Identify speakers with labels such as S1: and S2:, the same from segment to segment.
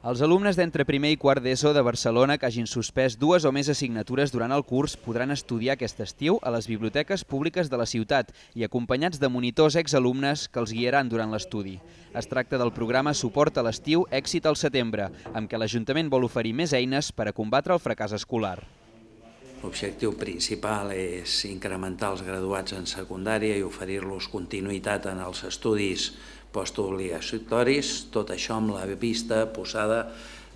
S1: Els alumnes d'entre primer i quart d'ESO de Barcelona que hagin suspès dues o més assignatures durant el curs podran estudiar aquest estiu a les biblioteques públiques de la ciutat i acompanyats de monitors exalumnes que els guiaran durant l'estudi. Es tracta del programa Suport a l'estiu Èxit al setembre, amb què l'Ajuntament vol oferir més eines per a combatre el fracàs escolar.
S2: L'objectiu principal és incrementar els graduats en secundària i oferir-los continuïtat en els estudis postobligatoris, tot això amb la vista posada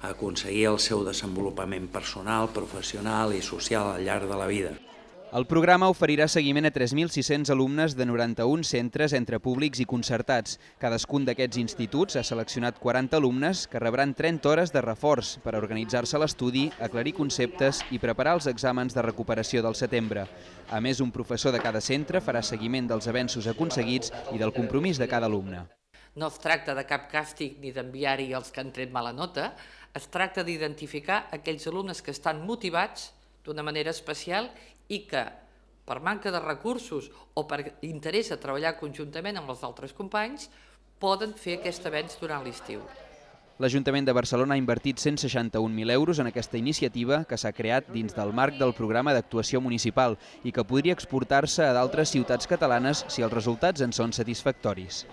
S2: a aconseguir el seu desenvolupament personal, professional i social al llarg de la vida.
S1: El programa oferirà seguiment a 3.600 alumnes de 91 centres entre públics i concertats. Cadascun d'aquests instituts ha seleccionat 40 alumnes que rebran 30 hores de reforç per organitzar-se l'estudi, aclarir conceptes i preparar els exàmens de recuperació del setembre. A més, un professor de cada centre farà seguiment dels avenços aconseguits i del compromís de cada alumne.
S3: No es tracta de cap càstig ni d'enviar-hi els que han tret mala nota, es tracta d'identificar aquells alumnes que estan motivats d'una manera especial i que per manca de recursos o per interès a treballar conjuntament amb els altres companys poden fer aquest avenç durant l'estiu.
S1: L'Ajuntament de Barcelona ha invertit 161.000 euros en aquesta iniciativa que s'ha creat dins del marc del programa d'actuació municipal i que podria exportar-se a d'altres ciutats catalanes si els resultats en són satisfactoris.